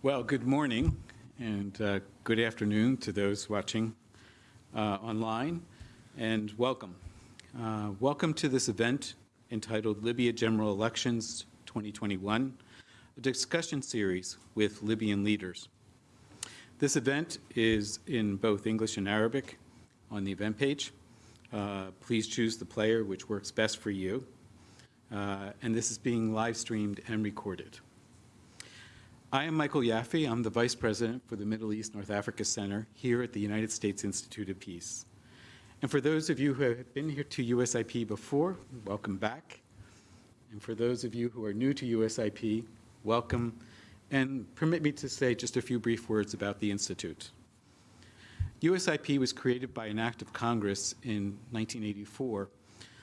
Well, good morning and uh, good afternoon to those watching uh, online, and welcome. Uh, welcome to this event entitled Libya General Elections 2021, a discussion series with Libyan leaders. This event is in both English and Arabic on the event page. Uh, please choose the player which works best for you. Uh, and this is being live streamed and recorded. I am Michael Yaffe. I'm the Vice President for the Middle East North Africa Center here at the United States Institute of Peace. And for those of you who have been here to USIP before, welcome back. And for those of you who are new to USIP, welcome. And permit me to say just a few brief words about the Institute. USIP was created by an act of Congress in 1984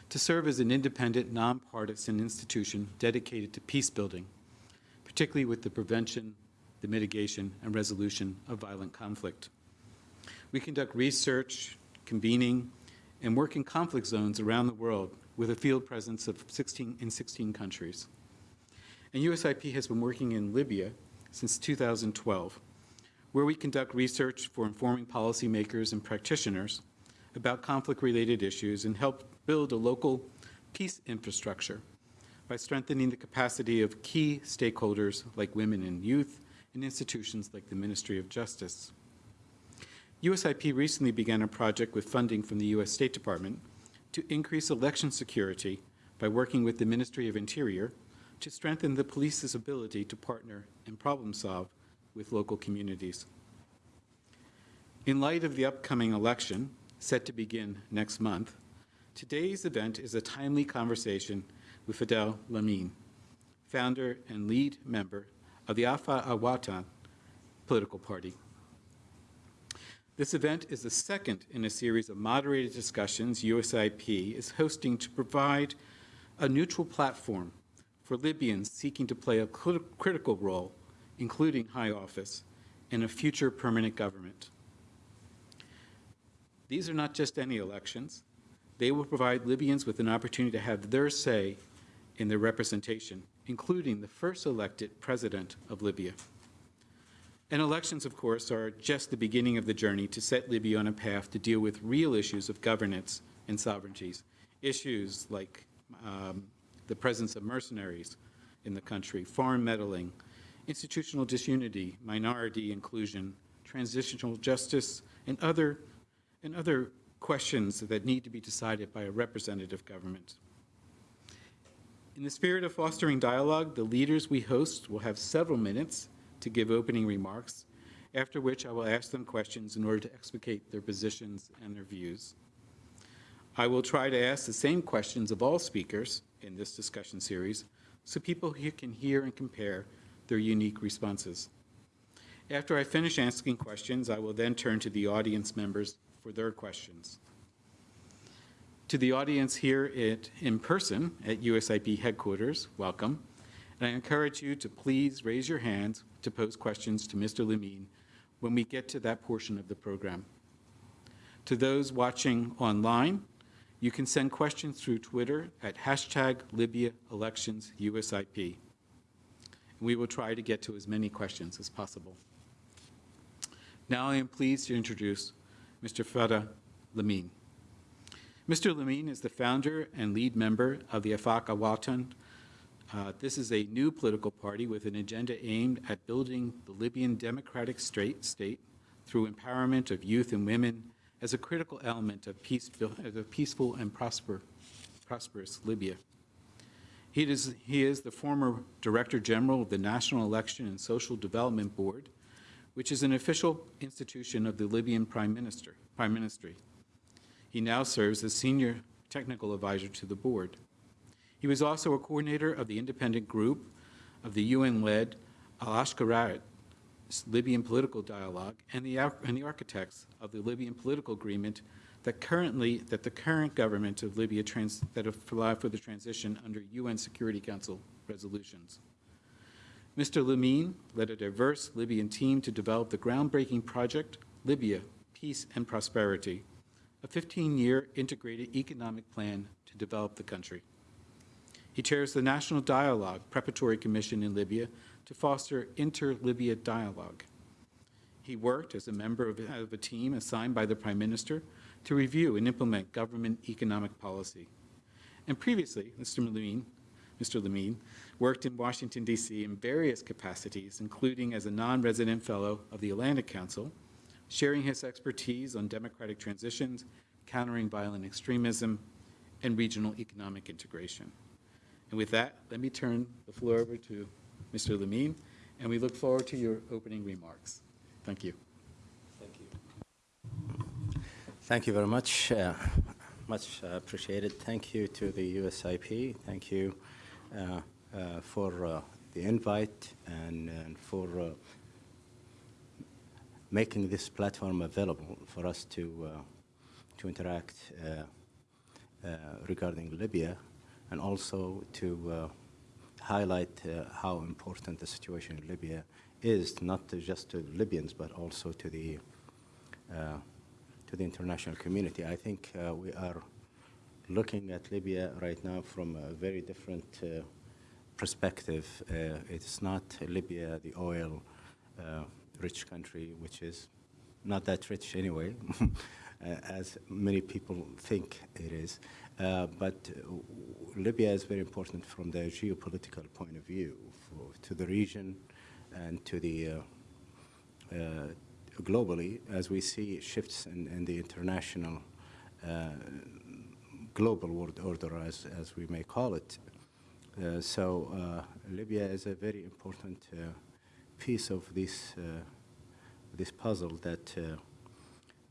to serve as an independent, nonpartisan institution dedicated to peace building particularly with the prevention, the mitigation, and resolution of violent conflict. We conduct research, convening, and work in conflict zones around the world with a field presence of 16 in 16 countries. And USIP has been working in Libya since 2012, where we conduct research for informing policymakers and practitioners about conflict-related issues and help build a local peace infrastructure by strengthening the capacity of key stakeholders like women and youth and institutions like the Ministry of Justice. USIP recently began a project with funding from the U.S. State Department to increase election security by working with the Ministry of Interior to strengthen the police's ability to partner and problem solve with local communities. In light of the upcoming election, set to begin next month, today's event is a timely conversation with Fadel Lamine, founder and lead member of the Afaq Awatan political party. This event is the second in a series of moderated discussions USIP is hosting to provide a neutral platform for Libyans seeking to play a critical role, including high office, in a future permanent government. These are not just any elections. They will provide Libyans with an opportunity to have their say in their representation, including the first elected president of Libya. And elections, of course, are just the beginning of the journey to set Libya on a path to deal with real issues of governance and sovereignties, issues like um, the presence of mercenaries in the country, foreign meddling, institutional disunity, minority inclusion, transitional justice, and other, and other questions that need to be decided by a representative government. In the spirit of fostering dialogue, the leaders we host will have several minutes to give opening remarks, after which I will ask them questions in order to explicate their positions and their views. I will try to ask the same questions of all speakers in this discussion series so people can hear and compare their unique responses. After I finish asking questions, I will then turn to the audience members for their questions. To the audience here at, in person at USIP headquarters, welcome. And I encourage you to please raise your hands to pose questions to Mr. Lamine when we get to that portion of the program. To those watching online, you can send questions through Twitter at hashtag Libya. We will try to get to as many questions as possible. Now I am pleased to introduce Mr. Fadel Lamine. Mr. Lamine is the founder and lead member of the Afaq Awatan. Uh, this is a new political party with an agenda aimed at building the Libyan democratic state through empowerment of youth and women as a critical element of, peace, of a peaceful and prosper, prosperous Libya. He is, he is the former Director General of the National Election and Social Development Board, which is an official institution of the Libyan Prime Minister, Prime Ministry. He now serves as Senior Technical Advisor to the board. He was also a coordinator of the independent group of the UN-led Al-Skhirat Libyan political dialogue and the, and the architects of the Libyan political agreement that currently, that the current government of Libya trans, that allowed for the transition under UN Security Council resolutions. Mr. Lamine led a diverse Libyan team to develop the groundbreaking project, Libya, Peace and Prosperity, a 15-year integrated economic plan to develop the country. He chairs the National Dialogue Preparatory Commission in Libya to foster inter-Libya dialogue. He worked as a member of, of a team assigned by the Prime Minister to review and implement government economic policy. And previously, Mr. Lamine, Mr. Lamine worked in Washington, D.C. in various capacities, including as a non-resident fellow of the Atlantic Council, sharing his expertise on democratic transitions, countering violent extremism, and regional economic integration. And with that, let me turn the floor over to Mr. Lamine, and we look forward to your opening remarks. Thank you. Thank you. Thank you very much. Uh, much uh, appreciated. Thank you to the USIP. Thank you uh, uh, for uh, the invite and, and for uh, making this platform available for us to, to interact regarding Libya and also to highlight how important the situation in Libya is, not to just to Libyans, but also to the to the international community. I think uh, we are looking at Libya right now from a very different uh, perspective. Uh, it's not Libya, the oil uh, rich country, which is not that rich anyway, as many people think it is. Uh, but Libya is very important from the geopolitical point of view for, to the region and to the uh, globally as we see shifts in, in the international uh, global world order, as, as we may call it. Uh, so uh, Libya is a very important uh, piece of this, uh, this puzzle that uh,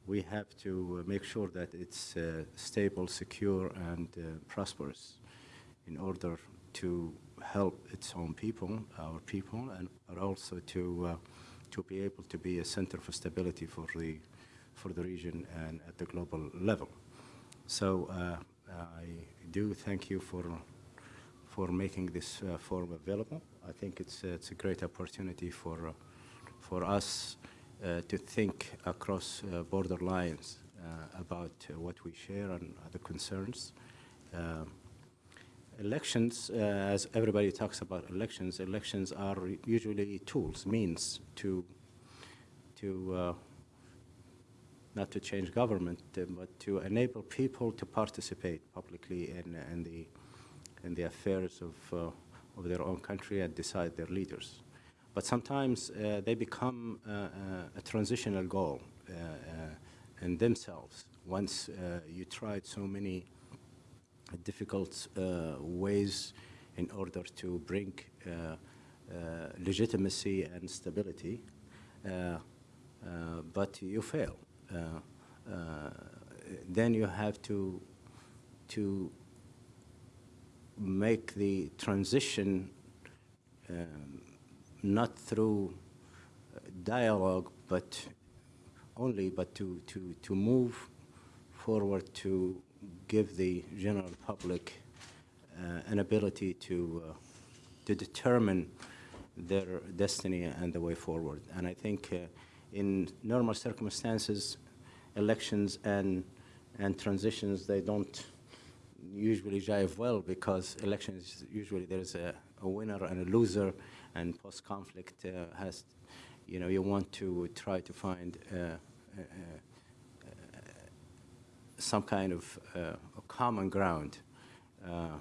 we have to make sure that it's stable, secure, and prosperous in order to help its own people, our people, and also to to be able to be a center for stability for the, for the region and at the global level. So uh, I do thank you for, for making this uh, forum available. I think it's, uh, it's a great opportunity for, uh, for us uh, to think across uh, border lines about what we share and the concerns. Um, Elections, uh, as everybody talks about elections, elections are usually tools, means to, to uh, not to change government, uh, but to enable people to participate publicly in, in, the, in the affairs of, uh, of their own country and decide their leaders. But sometimes uh, they become uh, a transitional goal in themselves once you tried so many difficult uh, ways in order to bring uh, uh, legitimacy and stability, but you fail. then you have to to make the transition um, not through dialogue, but only, but to, to, to move forward to give the general public uh, an ability to, uh, to determine their destiny and the way forward. And I think uh, in normal circumstances, elections and, and transitions, they don't usually jive well because elections, usually there's a, a winner and a loser, and post-conflict uh, has, you know, you want to try to find uh, uh, some kind of uh, common ground. Uh,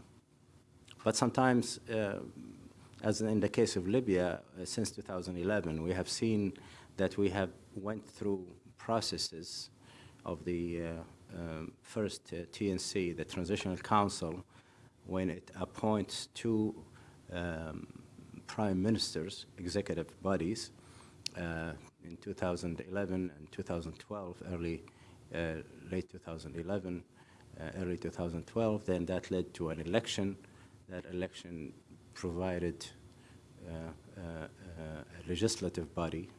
but sometimes, uh, as in the case of Libya, since 2011, we have seen that we have went through processes of the um, first TNC, the Transitional Council, when it appoints two um, prime ministers, executive bodies, uh, in 2011 and 2012, early uh, late 2011, uh, early 2012. Then that led to an election. That election provided uh, a legislative body,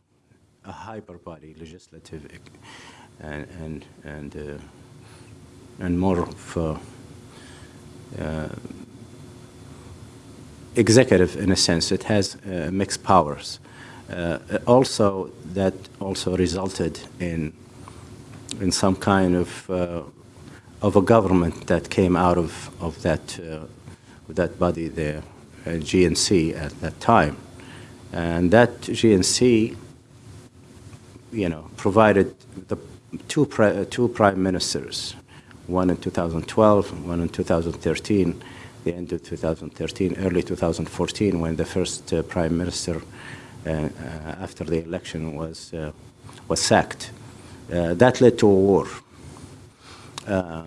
a hyper body, legislative, and and and, and more of executive in a sense. It has uh, mixed powers. Uh, also, that also resulted in in some kind of uh, of a government that came out of of that uh, that body, the uh, GNC at that time, And that GNC, you know, provided the two, pri- two prime ministers, one in 2012, one in 2013, the end of 2013, early 2014, when the first uh, prime minister uh, uh, after the election was, uh, was sacked. Uh, that led to a war. Uh,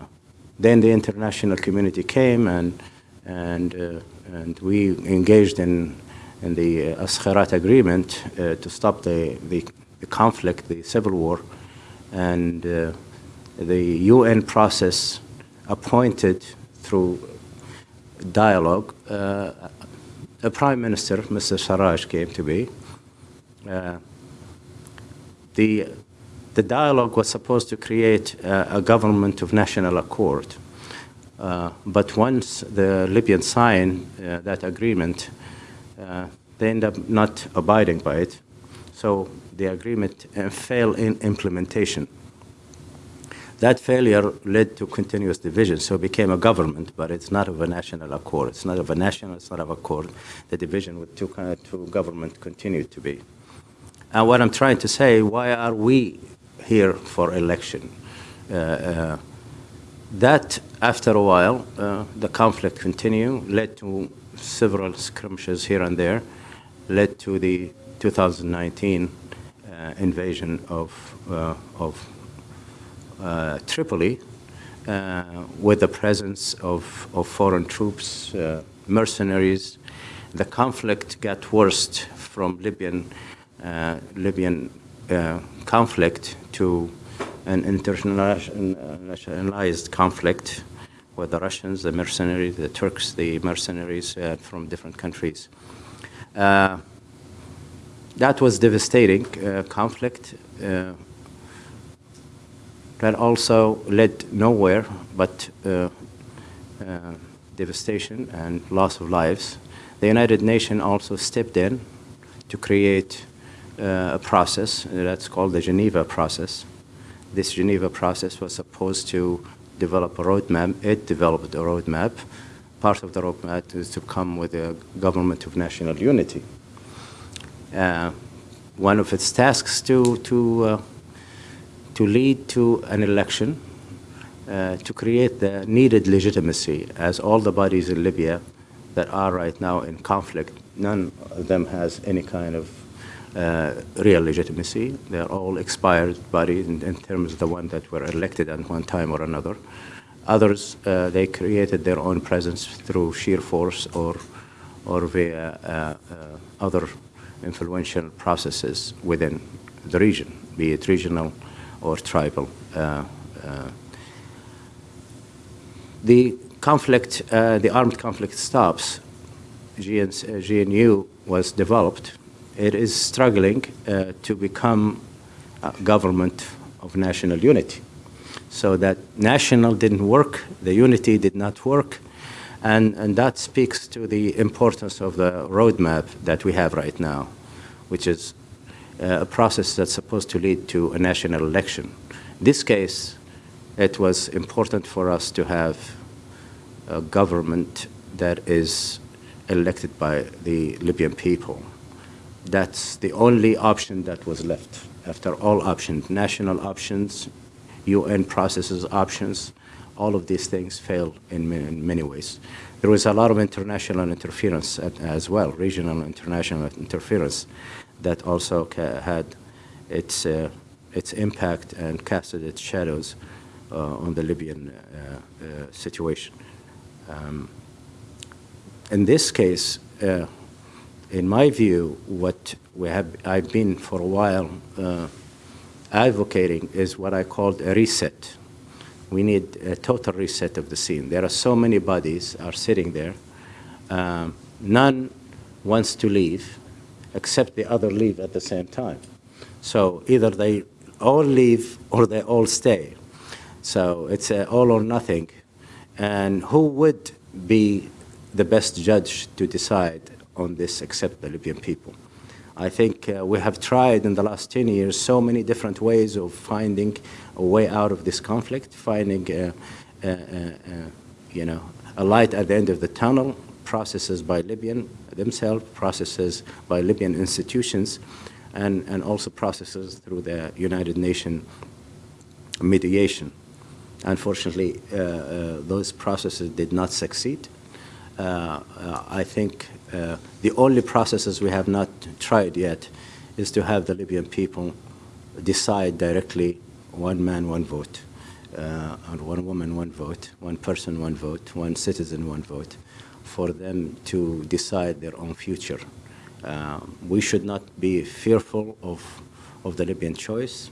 then the international community came and, and, and we engaged in, in the uh, Skhirat agreement to stop the, the, the conflict, the civil war, and the UN process appointed through dialogue. Uh, a prime minister, Mr. Sarraj, came to be. Uh, the, the dialogue was supposed to create a, a government of national accord. Uh, but once the Libyans signed uh, that agreement, uh, they end up not abiding by it. So the agreement uh, failed in implementation. That failure led to continuous division, so it became a government, but it's not of a national accord. It's not of a national, it's not of accord. The division with two, kind of, two government continued to be. And what I'm trying to say, why are we here for election? Uh, uh, that, after a while, uh, the conflict continued, led to several skirmishes here and there, led to the 2019 uh, invasion of, uh, of uh, Tripoli uh, with the presence of, of foreign troops, uh, mercenaries. The conflict got worse from Libyan, uh, Libyan uh, conflict to an internationalized conflict with the Russians, the mercenaries, the Turks, the mercenaries uh, from different countries. Uh, that was devastating uh, conflict. That also led nowhere but uh, uh, devastation and loss of lives. The United Nations also stepped in to create uh, a process that's called the Geneva process. This Geneva process was supposed to develop a roadmap. It developed a roadmap. Part of the roadmap is to come with a government of national unity. Uh, one of its tasks to, to uh, to lead to an election, uh, to create the needed legitimacy, as all the bodies in Libya that are right now in conflict, none of them has any kind of uh, real legitimacy. They're all expired bodies in, in, terms of the one that were elected at one time or another. Others, uh, they created their own presence through sheer force or, or via uh, uh, other influential processes within the region, be it regional or tribal. Uh, uh, the conflict, uh, the armed conflict stops. GN, GNU was developed. It is struggling to become a government of national unity. So that national didn't work, the unity did not work, and, and that speaks to the importance of the roadmap that we have right now, which is Uh, a process that's supposed to lead to a national election. In this case, it was important for us to have a government that is elected by the Libyan people. That's the only option that was left. After all options, national options, UN processes options, all of these things failed in many, ways. There was a lot of international interference as well, regional international interference that also had its, uh, its impact and casted its shadows uh, on the Libyan uh, uh, situation. Um, in this case, uh, in my view, what we have, I've been for a while advocating is what I called a reset. We need a total reset of the scene. There are so many bodies are sitting there. Um, none wants to leave except the other leave at the same time. So either they all leave or they all stay. So it's all or nothing. And who would be the best judge to decide on this except the Libyan people? I think uh, we have tried in the last 10 years so many different ways of finding a way out of this conflict, finding, uh, uh, uh, uh you know, a light at the end of the tunnel, processes by Libyan themselves, processes by Libyan institutions, and, and also processes through the United Nations mediation. Unfortunately, uh, uh, those processes did not succeed. Uh, uh, I think uh, the only processes we have not tried yet is to have the Libyan people decide directly one man, one vote, uh, and one woman, one vote, one person, one vote, one citizen, one vote, for them to decide their own future. Uh, we should not be fearful of, of the Libyan choice.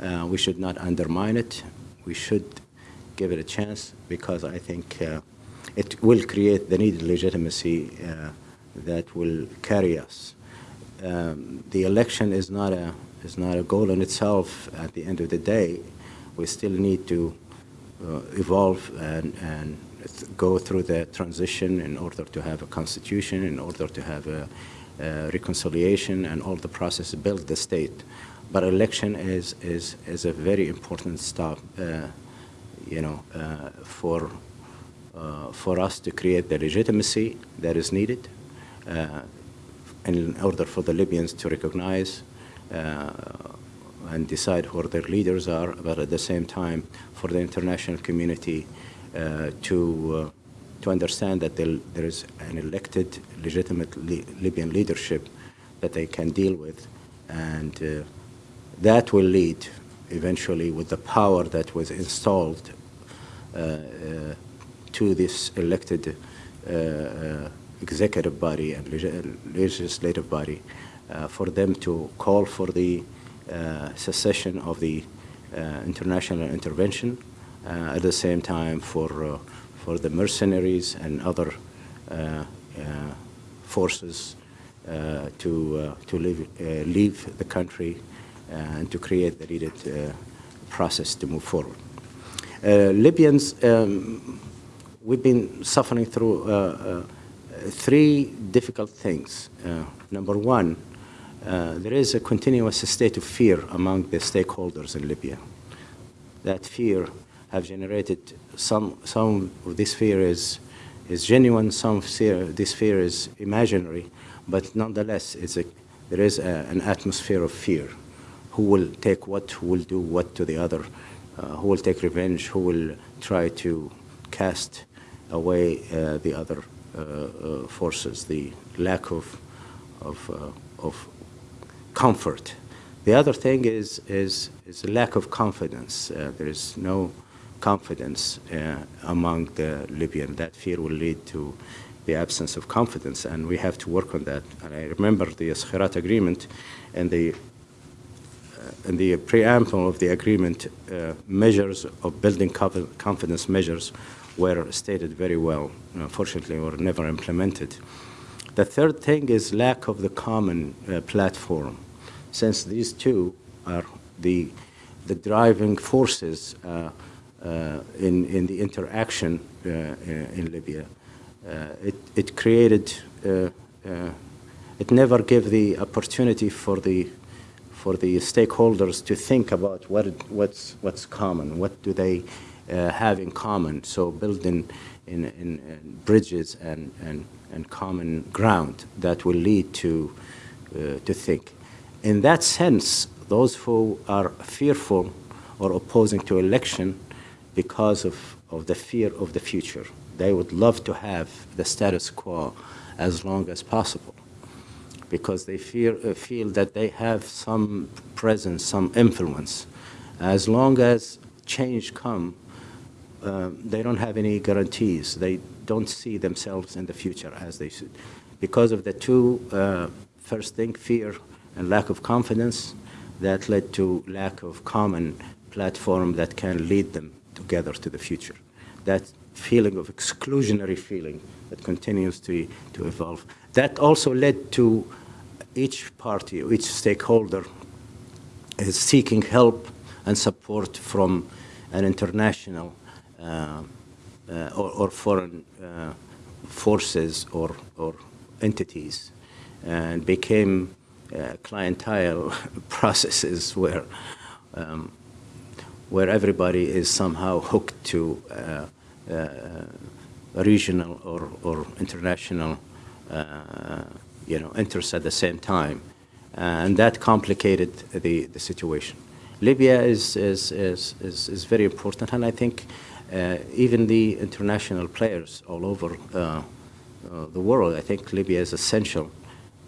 Uh, we should not undermine it. We should give it a chance because I think uh, it will create the needed legitimacy uh, that will carry us. Um, the election is not a is not a goal in itself. At the end of the day, we still need to uh, evolve and, and go through the transition in order to have a constitution, in order to have a, a reconciliation, and all the process build the state. But election is is is a very important step, uh, you know, uh, for uh, for us to create the legitimacy that is needed uh, in order for the Libyans to recognize uh, and decide who their leaders are, but at the same time for the international community to, uh, to understand that there is an elected, legitimate li Libyan leadership that they can deal with. And uh, that will lead eventually with the power that was installed uh, uh, to this elected executive body and legislative body uh, for them to call for the uh, cessation of the uh, international intervention, at the same time for, for the mercenaries and other forces to, to leave, leave the country and to create the needed process to move forward. Libyans, um, we've been suffering through uh, uh, three difficult things. Uh, number one, uh, there is a continuous state of fear among the stakeholders in Libya. That fear have generated some, some of this fear is, is genuine, some fear, this fear is imaginary, but nonetheless it's a, there is a, an atmosphere of fear. Who will take what, who will do what to the other, uh, who will take revenge, who will try to cast away uh, the other uh, uh, forces, the lack of, of, uh, of comfort. The other thing is, is, is a lack of confidence. Uh, there is no confidence uh, among the Libyan. That fear will lead to the absence of confidence, and we have to work on that. And I remember the Skhirat agreement and the uh, in the preamble of the agreement, uh, measures of building confidence measures were stated very well. Unfortunately, were never implemented. The third thing is lack of the common uh, platform since these two are the, the driving forces uh, in, in the interaction uh, in Libya. it, it created, it never gave the opportunity for the for the stakeholders to think about what what's what's common, what do they uh, have in common. So building in, in, in, bridges and, and, and common ground that will lead to uh, to think in that sense, those who are fearful or opposing to election because of, of the fear of the future, they would love to have the status quo as long as possible because they fear, uh, feel that they have some presence, some influence. As long as change come, uh, they don't have any guarantees. They don't see themselves in the future as they should. Because of the two, uh, first thing, fear and lack of confidence that led to lack of common platform that can lead them together to the future. That feeling of exclusionary feeling that continues to, to evolve. That also led to each party, each stakeholder is seeking help and support from an international uh, uh, or, or, foreign uh, forces or, or entities and became uh, clientele processes where um, where everybody is somehow hooked to uh, uh, regional or, or international, uh, you know, interests at the same time. and that complicated the, the situation. Libya is, is, is, is, is very important, and I think uh, even the international players all over uh, uh, the world, I think Libya is essential.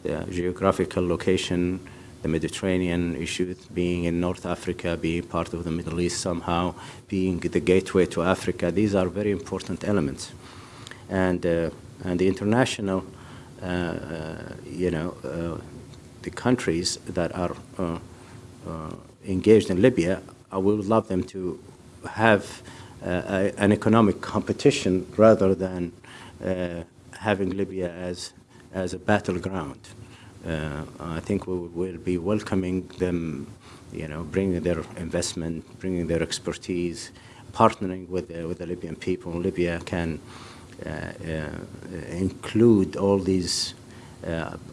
The geographical location, the Mediterranean issue, being in North Africa, being part of the Middle East somehow, being the gateway to Africa, these are very important elements. And, uh, and the international, uh, uh, you know, uh, the countries that are uh, engaged in Libya, I would love them to have a, an economic competition rather than having Libya as, as a battleground. Uh, I think we will be welcoming them, you know, bringing their investment, bringing their expertise, partnering with, the- with the Libyan people. Libya can uh, uh, include all these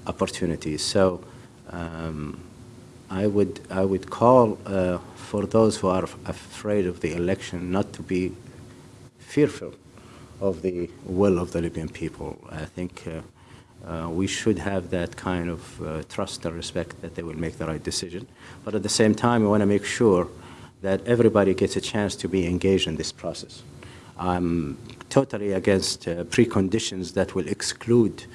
opportunities. So um, I would, I would call uh, for those who are afraid of the election not to be fearful of the will of the Libyan people. I think uh, uh, we should have that kind of uh, trust and respect that they will make the right decision. But at the same time, we want to make sure that everybody gets a chance to be engaged in this process. I'm totally against uh, preconditions that will exclude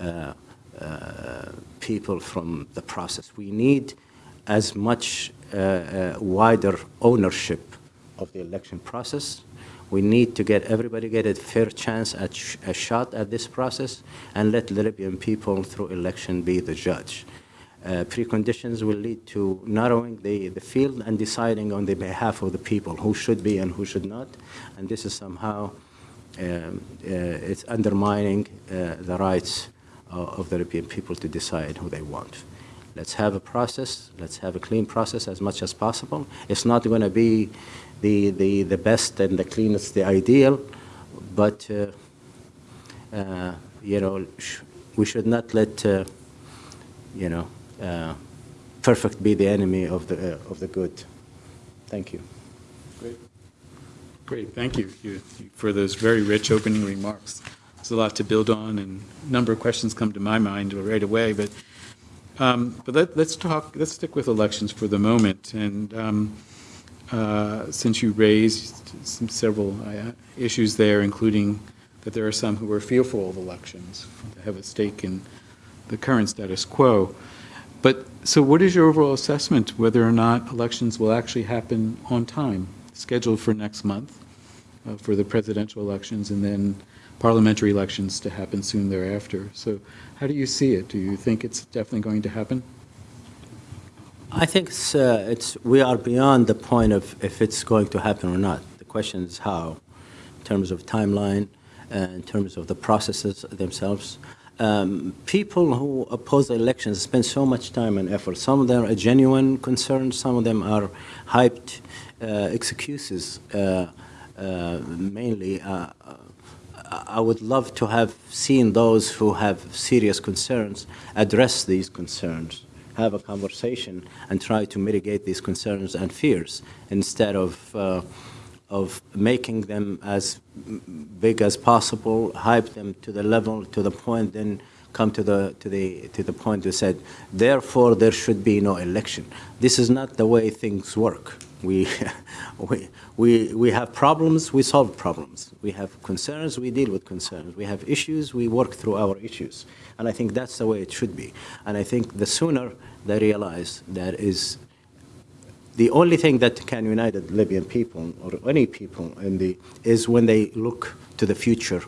uh, uh, people from the process. We need as much uh, wider ownership of the election process. We need to get everybody get a fair chance at sh a shot at this process and let the Libyan people through election be the judge. Uh, preconditions will lead to narrowing the, the field and deciding on the behalf of the people who should be and who should not. And this is somehow, um, uh, it's undermining uh, the rights uh, of the Libyan people to decide who they want. Let's have a process, let's have a clean process as much as possible. It's not going to be the, the, the best and the cleanest, the ideal, but, uh, uh, you know, sh we should not let, uh, you know, uh, perfect be the enemy of the, uh, of the good. Thank you. Great. Great, thank you for those very rich opening remarks. There's a lot to build on, and a number of questions come to my mind right away, but, um, but let, let's talk, let's stick with elections for the moment. And um, uh, since you raised some several uh, issues there, including that there are some who are fearful of elections, have a stake in the current status quo. But, so what is your overall assessment whether or not elections will actually happen on time, scheduled for next month, uh, for the presidential elections, and then parliamentary elections to happen soon thereafter? So how do you see it? Do you think it's definitely going to happen? I think it's, uh, it's, we are beyond the point of if it's going to happen or not. The question is how, in terms of timeline, uh, in terms of the processes themselves. Um, people who oppose the elections spend so much time and effort. Some of them are genuine concerns, some of them are hyped uh, excuses, uh, uh, mainly. Uh, I would love to have seen those who have serious concerns address these concerns, have a conversation, and try to mitigate these concerns and fears instead of uh, of making them as big as possible, hype them to the level, to the point, then come to the to the to the point you said. Therefore, there should be no election. This is not the way things work. We we we we have problems. We solve problems. We have concerns. We deal with concerns. We have issues. We work through our issues. And I think that's the way it should be. And I think the sooner they realize that is the only thing that can unite the Libyan people or any people in the is when they look to the future,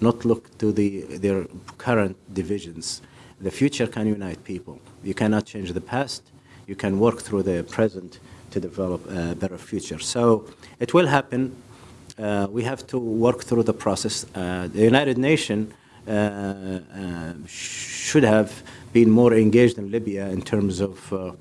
not look to the their current divisions. The future can unite people. You cannot change the past. You can work through the present to develop a better future. So it will happen. Uh, we have to work through the process. Uh, the United Nations uh, uh, should have been more engaged in Libya in terms of uh,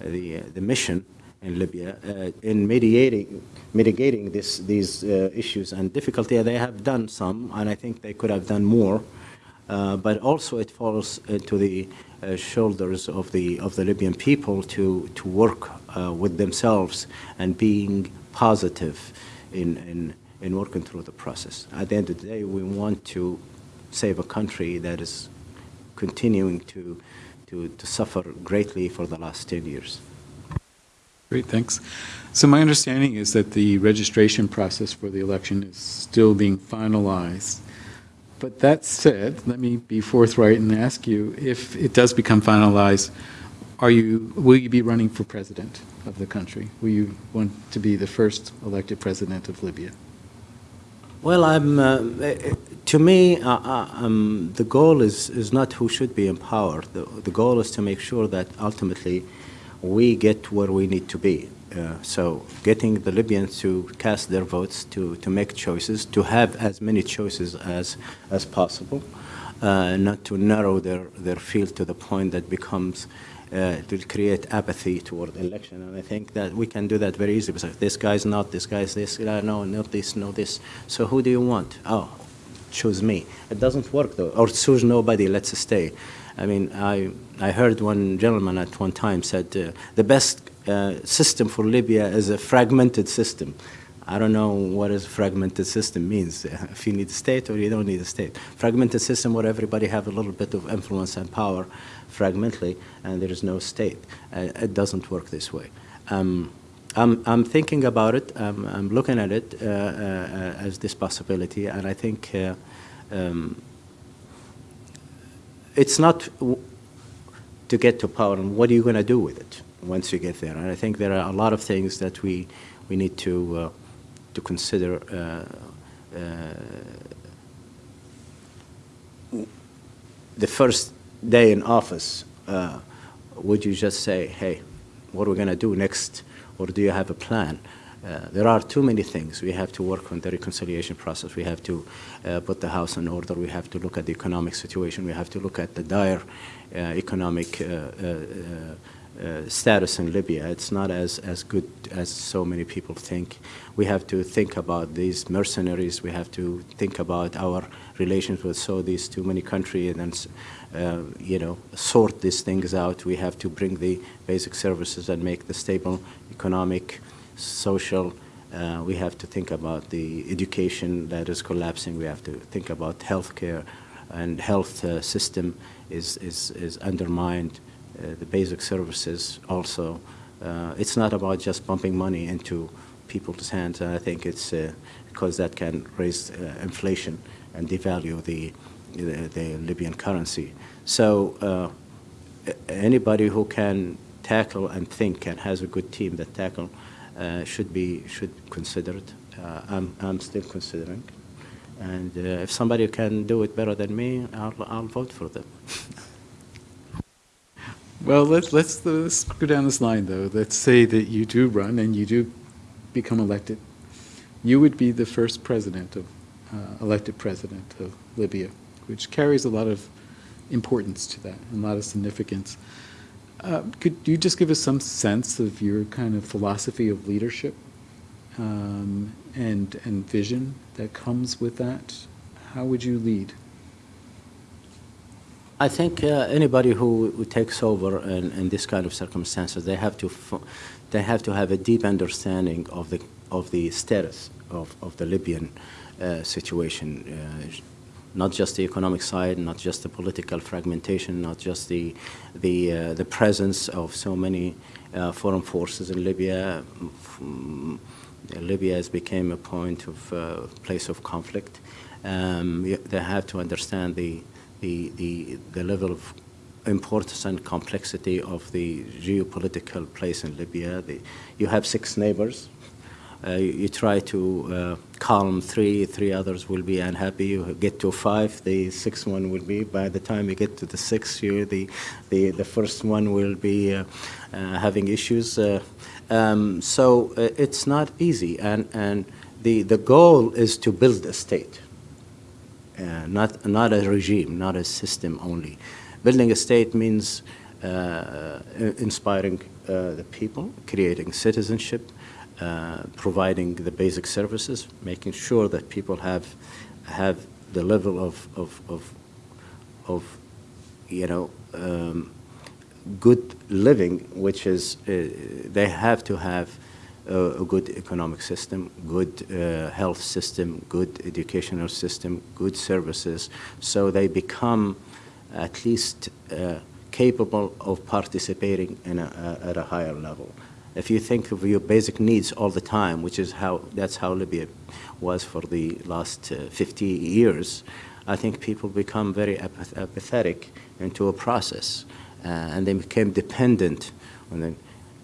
the, the mission in Libya uh, in mediating, mitigating this, these uh, issues and difficulty. They have done some, and I think they could have done more. Uh, but also it falls into the uh, shoulders of the of the Libyan people to to work uh, with themselves and being positive in in in working through the process. At the end of the day, we want to save a country that is continuing to, to, to suffer greatly for the last 10 years. Great, thanks. So my understanding is that the registration process for the election is still being finalized. But that said, let me be forthright and ask you, if it does become finalized, are you, will you be running for president of the country? Will you want to be the first elected president of Libya? Well, I'm, uh, to me, uh, uh, um, the goal is, is not who should be in power. The, the goal is to make sure that ultimately we get where we need to be. Uh, so getting the Libyans to cast their votes, to, to make choices, to have as many choices as, as possible, uh, not to narrow their, their field to the point that becomes uh, to create apathy toward the election. And I think that we can do that very easily. Because this guy's not, this guy's this, uh, no, not this, no this. So who do you want? Oh, choose me. It doesn't work though. Or choose nobody, let's stay. I mean, I, I heard one gentleman at one time said uh, the best system for Libya is a fragmented system. I don't know what a fragmented system means. If you need a state or you don't need a state. Fragmented system where everybody have a little bit of influence and power fragmentally and there is no state. Uh, it doesn't work this way. Um, I'm, I'm thinking about it. I'm, I'm looking at it uh, uh, as this possibility, and I think uh, um, it's not to get to power and what are you going to do with it once you get there. And I think there are a lot of things that we, we need to, uh, to consider uh, the first day in office, uh, would you just say, hey, what are we going to do next, or do you have a plan? Uh, there are too many things. We have to work on the reconciliation process. We have to uh, put the house in order. We have to look at the economic situation. We have to look at the dire uh, economic uh, status in Libya. It's not as, as good as so many people think. We have to think about these mercenaries. We have to think about our relations with Saudis, too many countries and uh, you know, sort these things out. We have to bring the basic services and make the stable economic, social. Uh, we have to think about the education that is collapsing. We have to think about healthcare and health uh, system is, is, is undermined. Uh, the basic services also. Uh, it's not about just pumping money into people's hands. And I think it's uh, because that can raise inflation and devalue the, the, the Libyan currency. So uh, anybody who can tackle and think and has a good team that tackle uh, should be should consider it. Uh, I'm I'm still considering, and uh, if somebody can do it better than me, I'll I'll vote for them. well, let's let's let's go down this line though. Let's say that you do run and you do become elected. You would be the first president of uh, elected president of Libya, which carries a lot of importance to that and a lot of significance. Uh, could you just give us some sense of your kind of philosophy of leadership um, and, and vision that comes with that? How would you lead? I think uh, anybody who, takes over in, in, this kind of circumstances, they have to they have to have a deep understanding of the of the status of, of the Libyan uh, situation. Uh, not just the economic side, not just the political fragmentation, not just the the uh, the presence of so many uh, foreign forces in Libya. Mm, Libya has become a point of uh, place of conflict. Um, they have to understand the the the, the level of importance and complexity of the geopolitical place in Libya. The, you have six neighbors uh, you, you, try to uh, calm three, three others will be unhappy. You get to five, the sixth one will be. By the time you get to the sixth, you the the the first one will be uh, uh having issues. Uh, um, so uh, it's not easy, and and the the goal is to build a state, not not a regime, not a system only. Building a state means inspiring the people, creating citizenship, uh, providing the basic services, making sure that people have have the level of of of, of you know um, good living, which is uh, they have to have uh, a good economic system, good uh, health system, good educational system, good services, so they become at least uh, capable of participating in a, a, at a higher level. If you think of your basic needs all the time, which is how that's how Libya was for the last uh, 50 years, I think people become very apath apathetic into a process, uh, and they became dependent on the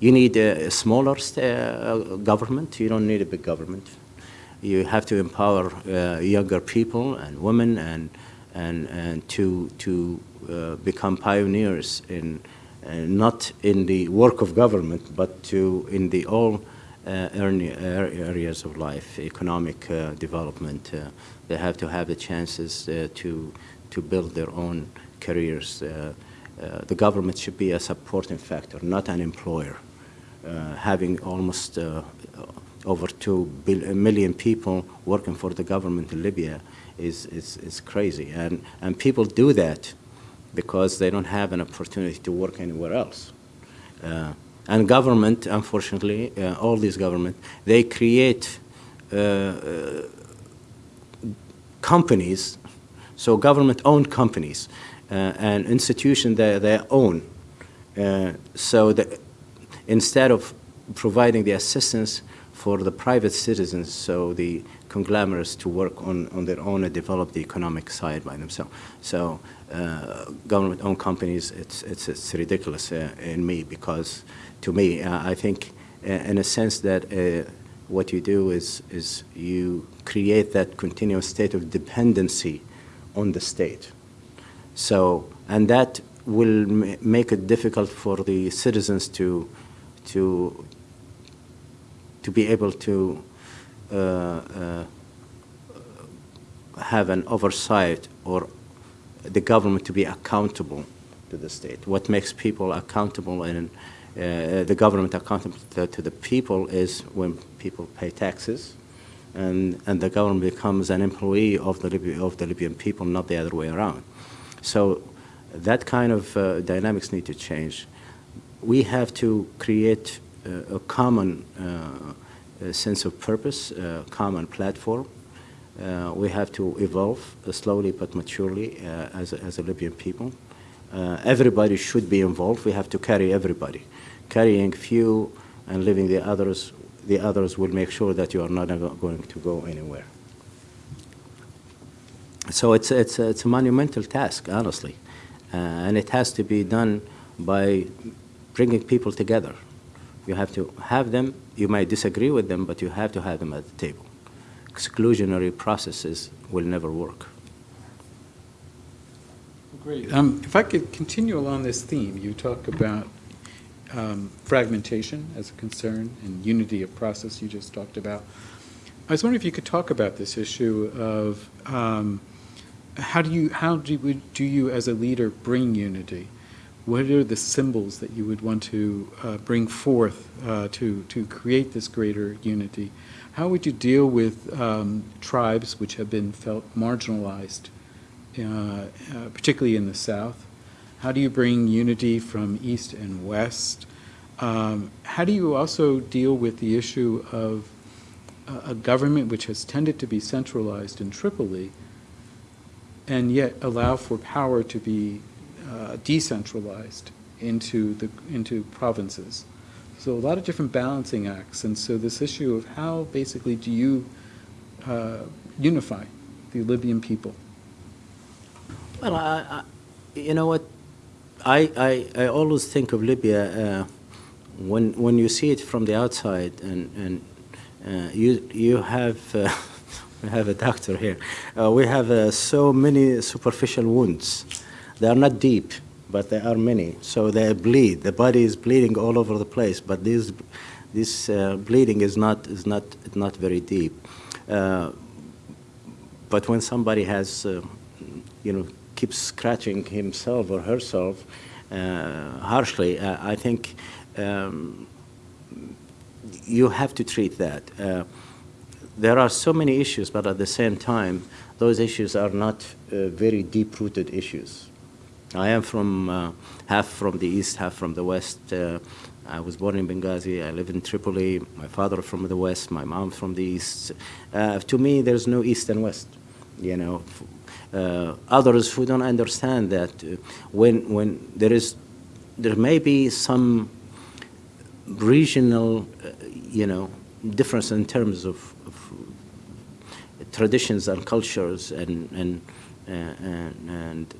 you need a, smaller uh, government. You don't need a big government. You have to empower uh, younger people and women and, and, and to, to uh, become pioneers in, uh, not in the work of government, but to in the all uh, areas of life, economic uh, development. they have to have the chances to, to build their own careers. the government should be a supporting factor, not an employer. Uh, having almost uh, over 2 million people working for the government in Libya is, is, is crazy. And, and people do that because they don't have an opportunity to work anywhere else. Uh, and government, unfortunately, uh, all these government, they create uh, uh companies, so government-owned companies, and institutions that they own. so the, instead of providing the assistance for the private citizens, so the conglomerates to work on, on their own and develop the economic side by themselves. So uh, government-owned companies, it's, it's, it's ridiculous uh, in me because to me, uh, I think uh, in a sense that uh, what you do is, is you create that continuous state of dependency on the state. So, and that will make it difficult for the citizens to to to be able to uh, uh, have an oversight or the government to be accountable to the state. What makes people accountable and uh, the government accountable to, to, the people is when people pay taxes and, and the government becomes an employee of the, Libya, of the Libyan people, not the other way around. So that kind of uh, dynamics need to change we have to create uh, a common uh, sense of purpose, a common platform. Uh, we have to evolve slowly but maturely as, a, as a Libyan people. everybody should be involved. We have to carry everybody. Carrying few and leaving the others, the others will make sure that you are not going to go anywhere. So it's, it's, it's a monumental task, honestly. Uh, and it has to be done by bringing people together. You have to have them, you might disagree with them, but you have to have them at the table. Exclusionary processes will never work. Great. Um, if I could continue along this theme, you talk about um, fragmentation as a concern and unity of process you just talked about. I was wondering if you could talk about this issue of um, how do you how do do you as a leader bring unity? What are the symbols that you would want to uh, bring forth uh, to, to create this greater unity? How would you deal with um, tribes which have been felt marginalized, uh, uh, particularly in the South? How do you bring unity from East and West? Um, how do you also deal with the issue of a government which has tended to be centralized in Tripoli and yet allow for power to be uh, decentralized into the into provinces. So a lot of different balancing acts, and so this issue of how basically do you uh, unify the Libyan people? Well, I, I, you know what, I, I, I always think of Libya uh, when when you see it from the outside, and and uh, you you have. Uh, we have a doctor here. Uh, we have so many superficial wounds they are not deep, but there are many. So they bleed. The body is bleeding all over the place, but this, this uh, bleeding is not, is not, not very deep. Uh, but when somebody has, uh, you know, keeps scratching himself or herself uh, harshly, uh, I think um, you have to treat that. Uh, there are so many issues, but at the same time, those issues are not very deep-rooted issues. I am from uh, half from the east, half from the west. Uh, I was born in Benghazi. I live in Tripoli. My father from the west, my mom from the east. Uh, to me, there's no east and west. You know, uh, others who don't understand that uh, when when there is there may be some regional, uh, you know, difference in terms of, of traditions and cultures and and and and,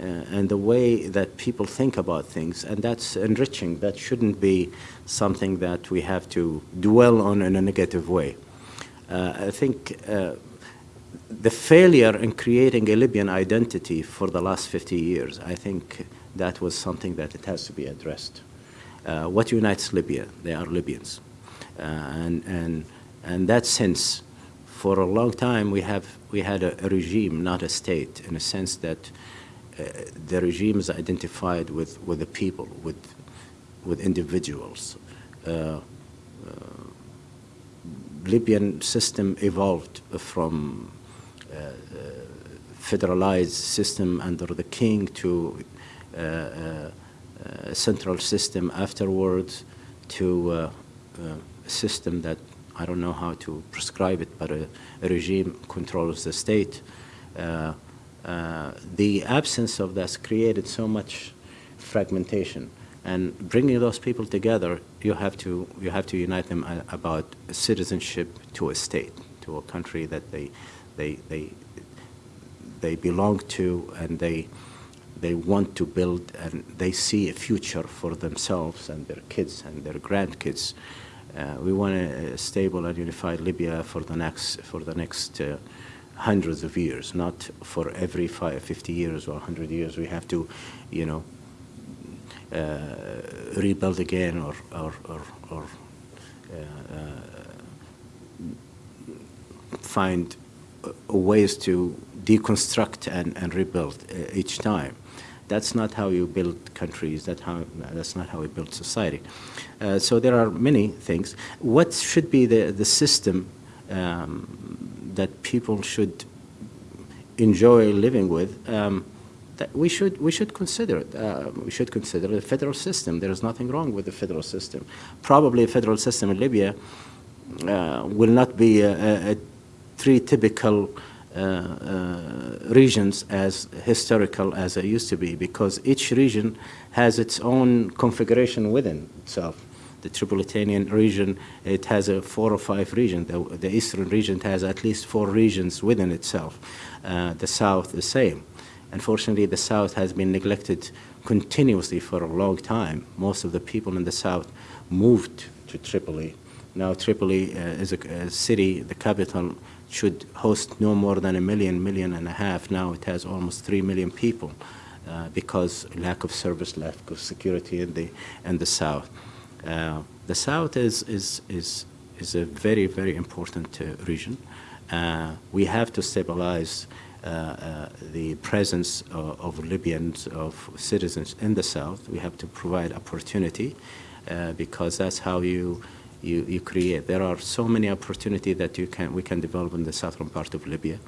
and the way that people think about things, and that's enriching. That shouldn't be something that we have to dwell on in a negative way. Uh, I think uh, the failure in creating a Libyan identity for the last 50 years, I think that was something that it has to be addressed. Uh, what unites Libya? They are Libyans. Uh, and, and, and that sense, for a long time, we, have, we had a, a regime, not a state, in a sense that uh, the regime is identified with, with the people, with, with individuals. Uh, uh, Libyan system evolved from uh, federalized system under the king to central system afterwards to a system that I don't know how to prescribe it, but a, a regime controls the state. Uh, uh, the absence of that created so much fragmentation. And bringing those people together, you have to, you have to unite them about citizenship to a state, to a country that they, they, they, they belong to and they, they want to build and they see a future for themselves and their kids and their grandkids. Uh, we want a, stable and unified Libya for the next, for the next uh, hundreds of years, not for every five, 50 years or 100 years. We have to, you know, uh, rebuild again or, or, or, or uh, find ways to deconstruct and, and rebuild uh, each time. That's not how you build countries. That how, that's not how we build society. Uh, so there are many things. What should be the, the system um, that people should enjoy living with? Um, that we should we should consider it. Uh, we should consider the federal system. There is nothing wrong with the federal system. Probably a federal system in Libya uh, will not be a, a, a three typical uh, uh, regions as historical as it used to be because each region has its own configuration within itself. The Tripolitanian region, it has a four or five regions. The, the eastern region has at least four regions within itself. Uh, the south, the same. Unfortunately, the south has been neglected continuously for a long time. Most of the people in the south moved to Tripoli. Now Tripoli uh, is a, a city, the capital, should host no more than a million, million and a half. Now it has almost three million people uh, because lack of service, lack of security in the, in the south. Uh, the south is, is, is, is a very, very important uh, region. Uh, we have to stabilize uh, uh, the presence of, of, Libyans, of citizens in the south. We have to provide opportunity because that's how you you, you create. There are so many opportunities that you can, we can develop in the southern part of Libya.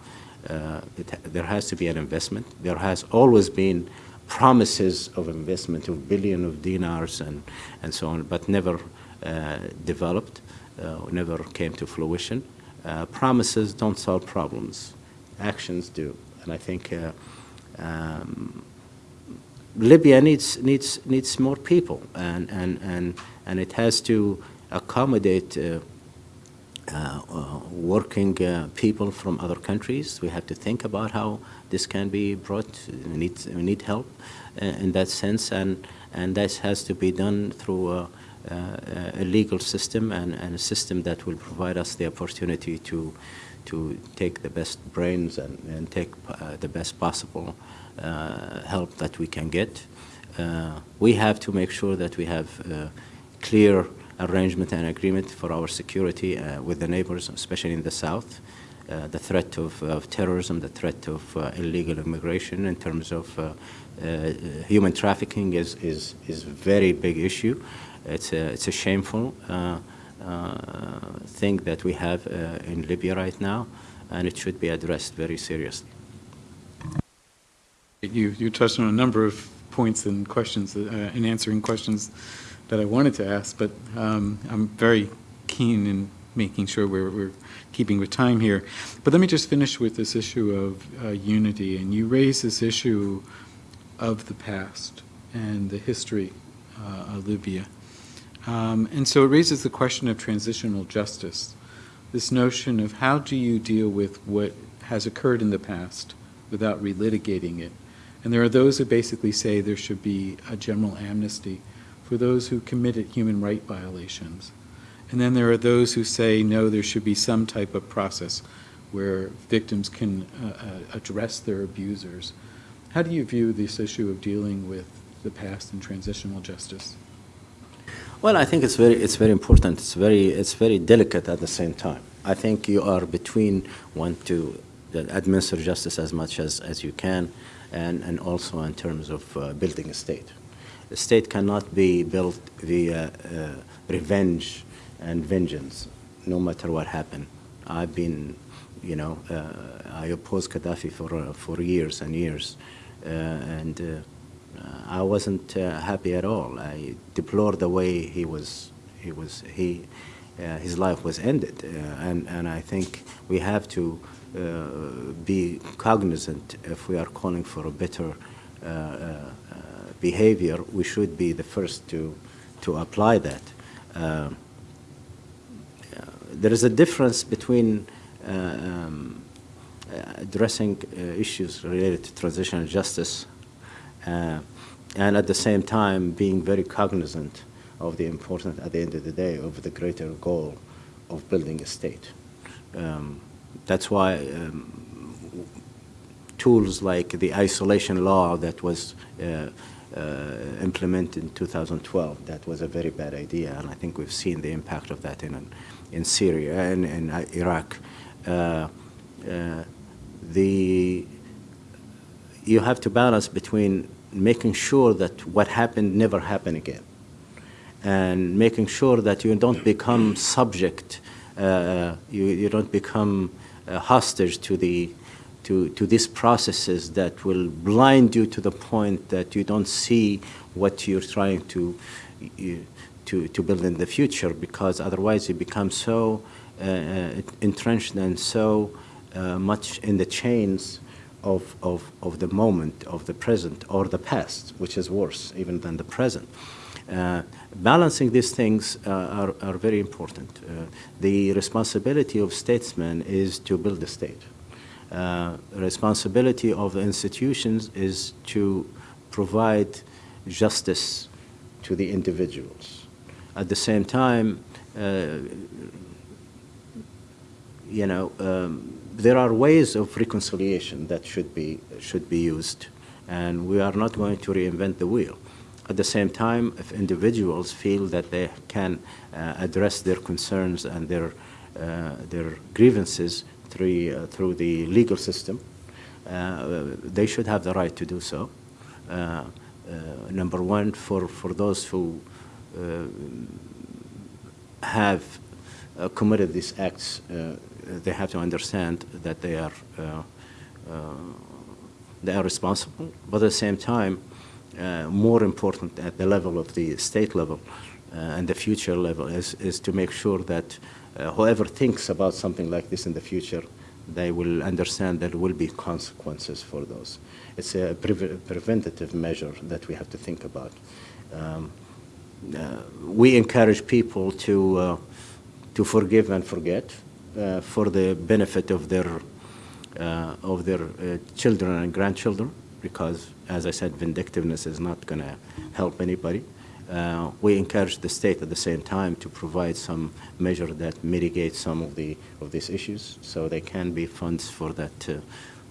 It, there has to be an investment. There has always been promises of investment of billion of dinars and, and so on, but never uh, developed, uh, never came to fruition. Uh, promises don't solve problems. Actions do. And I think uh, um, Libya needs, needs, needs more people, and, and, and, and it has to accommodate uh, uh, working people from other countries. We have to think about how this can be brought. We need, we need help uh, in that sense, and, and that has to be done through a, uh, a legal system and, and, a system that will provide us the opportunity to, to take the best brains and, and take uh, the best possible help that we can get. we have to make sure that we have clear arrangement and agreement for our security uh, with the neighbors, especially in the south. Uh, the threat of, of, terrorism, the threat of uh, illegal immigration in terms of uh, uh, human trafficking is, is, is a very big issue. It's a, it's a shameful thing that we have in Libya right now, and it should be addressed very seriously. You, you touched on a number of points and questions in answering questions that I wanted to ask, but um, I'm very keen in making sure we're, we're keeping with time here. But let me just finish with this issue of uh, unity. And you raise this issue of the past and the history uh, of Libya. Um, and so it raises the question of transitional justice, this notion of how do you deal with what has occurred in the past without relitigating it. And there are those who basically say there should be a general amnesty for those who committed human right violations. And then there are those who say, no, there should be some type of process where victims can uh, uh, address their abusers. How do you view this issue of dealing with the past and transitional justice? Well, I think it's very, it's very important. It's very, it's very delicate at the same time. I think you are between one to administer justice as much as, as you can, and, and also in terms of uh, building a state. A state cannot be built via uh, revenge and vengeance, no matter what happened. I've been, you know, uh, I opposed Gaddafi for, uh, for years and years, uh, and uh, I wasn't happy at all. I deplored the way he was, he was, he, his life was ended, and, and I think we have to uh, be cognizant if we are calling for a better uh, uh, behavior, we should be the first to, to apply that. There is a difference between um, addressing issues related to transitional justice and at the same time being very cognizant of the importance at the end of the day of the greater goal of building a state. Um, that's why um, tools like the isolation law that was uh, uh, implemented in 2012, that was a very bad idea, and I think we've seen the impact of that in, in Syria and in uh, Iraq. Uh, uh, the, you have to balance between making sure that what happened never happen again and making sure that you don't become subject, uh, you, you don't become uh, hostage to the to, to these processes that will blind you to the point that you don't see what you're trying to to, to build in the future because otherwise you become so uh, uh, entrenched and so uh, much in the chains of, of, of the moment, of the present, or the past, which is worse even than the present. Uh, balancing these things uh, are, are very important. Uh, the responsibility of statesmen is to build the state. Responsibility of the institutions is to provide justice to the individuals. At the same time, uh, you know, um, there are ways of reconciliation that should be, should be used, and we are not going to reinvent the wheel. At the same time, if individuals feel that they can uh, address their concerns and their, uh, their grievances through, uh, through the legal system, uh, they should have the right to do so. Uh, number one, for, for those who have committed these acts, they have to understand that they are, they are responsible, but at the same time, uh, more important at the level of the state level uh, and the future level is, is to make sure that uh, whoever thinks about something like this in the future, they will understand there will be consequences for those. It's a pre preventative measure that we have to think about. Um, uh, we encourage people to, uh, to forgive and forget uh, for the benefit of their, of their children and grandchildren because, as I said, vindictiveness is not going to help anybody. Uh, we encourage the state at the same time to provide some measure that mitigates some of the of these issues, so there can be funds for that, uh,